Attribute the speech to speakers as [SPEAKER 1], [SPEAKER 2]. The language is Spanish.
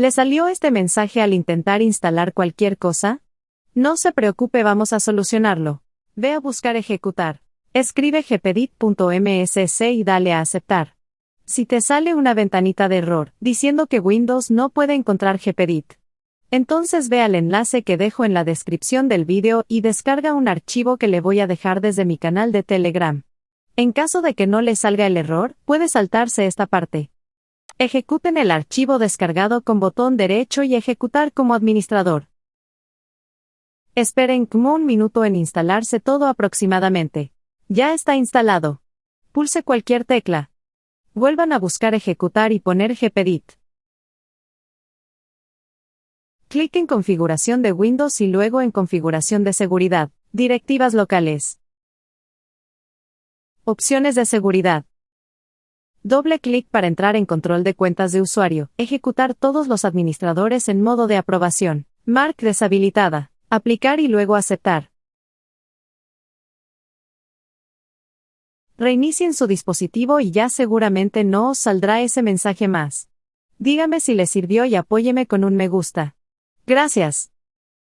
[SPEAKER 1] ¿Le salió este mensaje al intentar instalar cualquier cosa? No se preocupe, vamos a solucionarlo. Ve a buscar ejecutar. Escribe gpedit.msc y dale a aceptar. Si te sale una ventanita de error diciendo que Windows no puede encontrar gpedit, entonces ve al enlace que dejo en la descripción del vídeo y descarga un archivo que le voy a dejar desde mi canal de Telegram. En caso de que no le salga el error, puede saltarse esta parte. Ejecuten el archivo descargado con botón derecho y ejecutar como administrador. Esperen como un minuto en instalarse todo aproximadamente. Ya está instalado. Pulse cualquier tecla. Vuelvan a buscar ejecutar y poner gpedit. Clic en Configuración de Windows y luego en Configuración de seguridad, Directivas locales. Opciones de seguridad. Doble clic para entrar en control de cuentas de usuario. Ejecutar todos los administradores en modo de aprobación. Mark deshabilitada. Aplicar y luego aceptar. Reinicien su dispositivo y ya seguramente no os saldrá ese mensaje más. Dígame si le sirvió y apóyeme con un me gusta. Gracias.